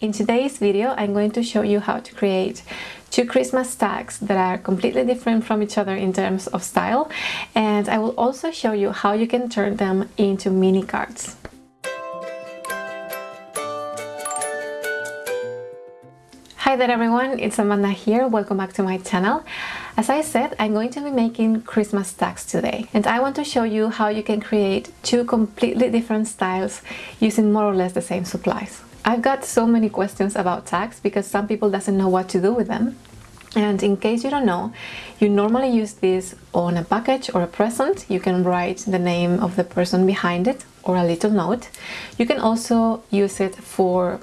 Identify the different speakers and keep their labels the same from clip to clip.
Speaker 1: In today's video, I'm going to show you how to create two Christmas tags that are completely different from each other in terms of style and I will also show you how you can turn them into mini cards. Hi there everyone, it's Amanda here, welcome back to my channel. As I said, I'm going to be making Christmas tags today and I want to show you how you can create two completely different styles using more or less the same supplies. I've got so many questions about tags because some people doesn't know what to do with them. And in case you don't know, you normally use this on a package or a present. You can write the name of the person behind it or a little note. You can also use it for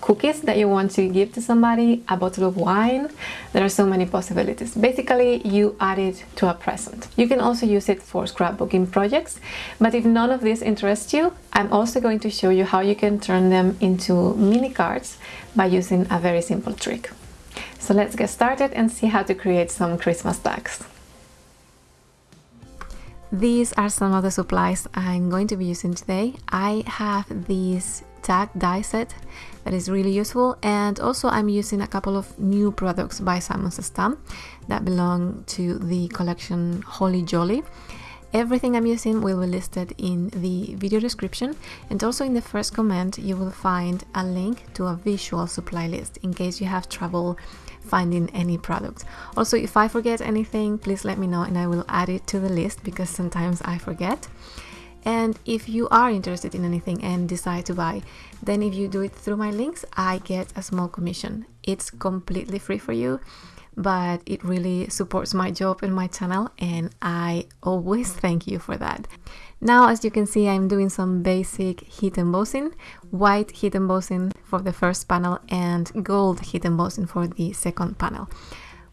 Speaker 1: cookies that you want to give to somebody, a bottle of wine. There are so many possibilities. Basically, you add it to a present. You can also use it for scrapbooking projects, but if none of this interests you, I'm also going to show you how you can turn them into mini cards by using a very simple trick. So let's get started and see how to create some Christmas tags. These are some of the supplies I'm going to be using today. I have these tag die set that is really useful and also I'm using a couple of new products by Simons Stamp that belong to the collection Holly Jolly. Everything I'm using will be listed in the video description and also in the first comment you will find a link to a visual supply list in case you have trouble finding any product. Also if I forget anything please let me know and I will add it to the list because sometimes I forget. And if you are interested in anything and decide to buy, then if you do it through my links, I get a small commission. It's completely free for you, but it really supports my job and my channel, and I always thank you for that. Now, as you can see, I'm doing some basic heat embossing, white heat embossing for the first panel and gold heat embossing for the second panel.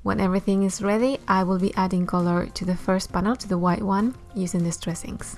Speaker 1: When everything is ready, I will be adding color to the first panel, to the white one, using the Distress inks.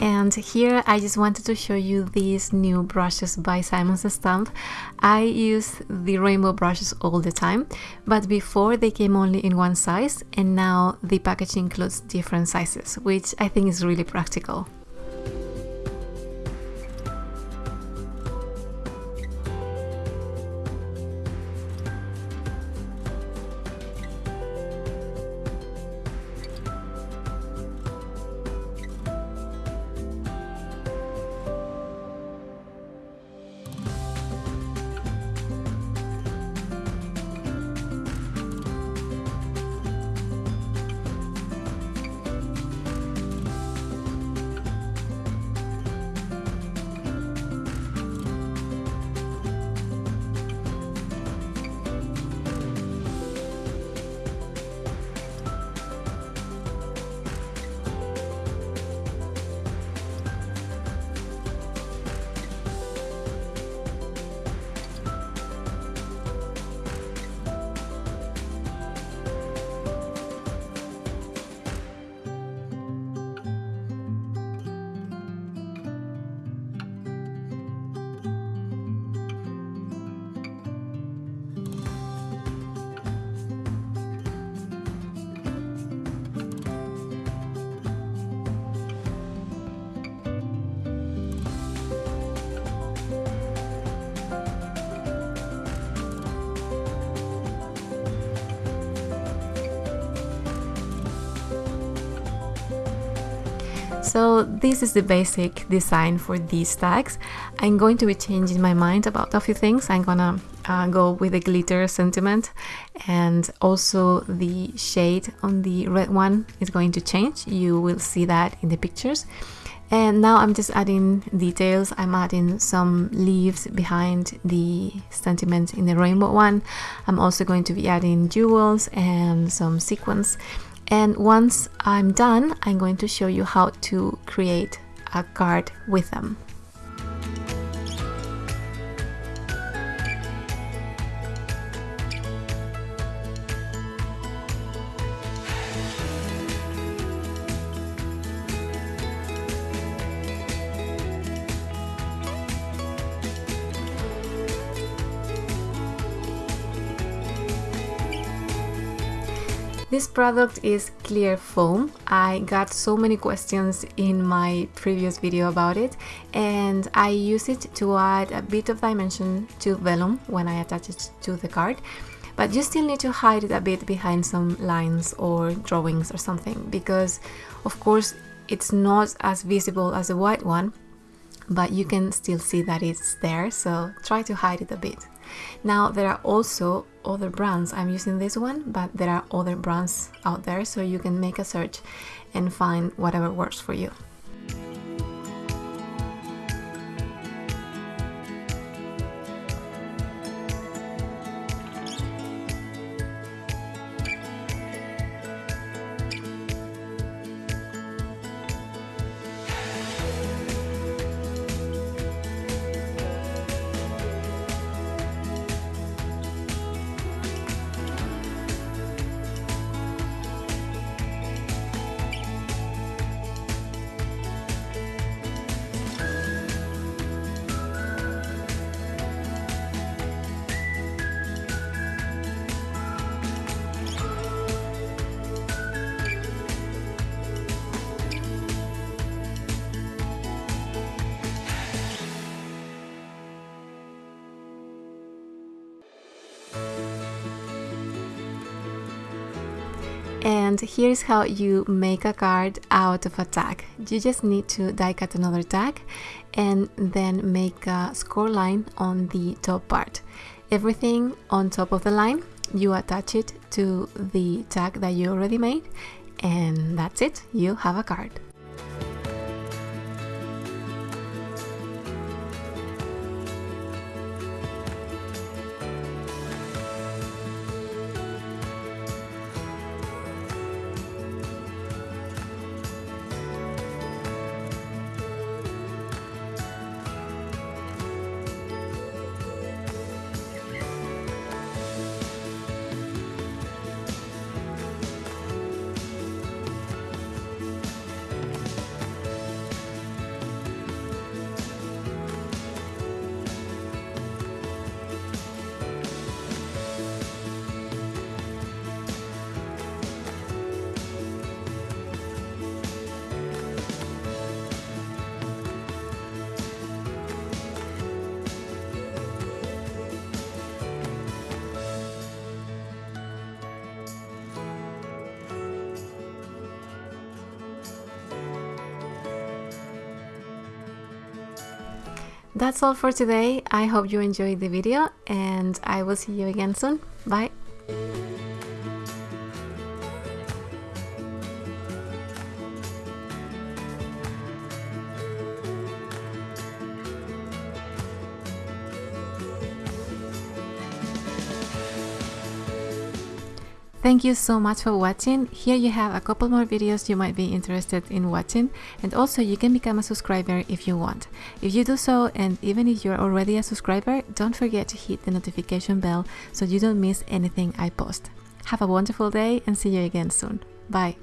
Speaker 1: and here I just wanted to show you these new brushes by Simons Stamp. I use the rainbow brushes all the time but before they came only in one size and now the packaging includes different sizes which I think is really practical. So this is the basic design for these tags. I'm going to be changing my mind about a few things. I'm gonna uh, go with the glitter sentiment and also the shade on the red one is going to change. You will see that in the pictures. and now I'm just adding details I'm adding some leaves behind the sentiment in the rainbow one I'm also going to be adding jewels and some sequins and once I'm done I'm going to show you how to create a card with them This product is clear foam. I got so many questions in my previous video about it and I use it to add a bit of dimension to vellum when I attach it to the card but you still need to hide it a bit behind some lines or drawings or something because of course it's not as visible as the white one but you can still see that it's there so try to hide it a bit now there are also other brands. I'm using this one but there are other brands out there so you can make a search and find whatever works for you And here's how you make a card out of a tag. You just need to die cut another tag and then make a score line on the top part. Everything on top of the line, you attach it to the tag that you already made and that's it, you have a card. That's all for today. I hope you enjoyed the video and I will see you again soon. Thank you so much for watching. Here you have a couple more videos you might be interested in watching and also you can become a subscriber if you want. If you do so and even if you're already a subscriber, don't forget to hit the notification bell so you don't miss anything I post. Have a wonderful day and see you again soon. Bye.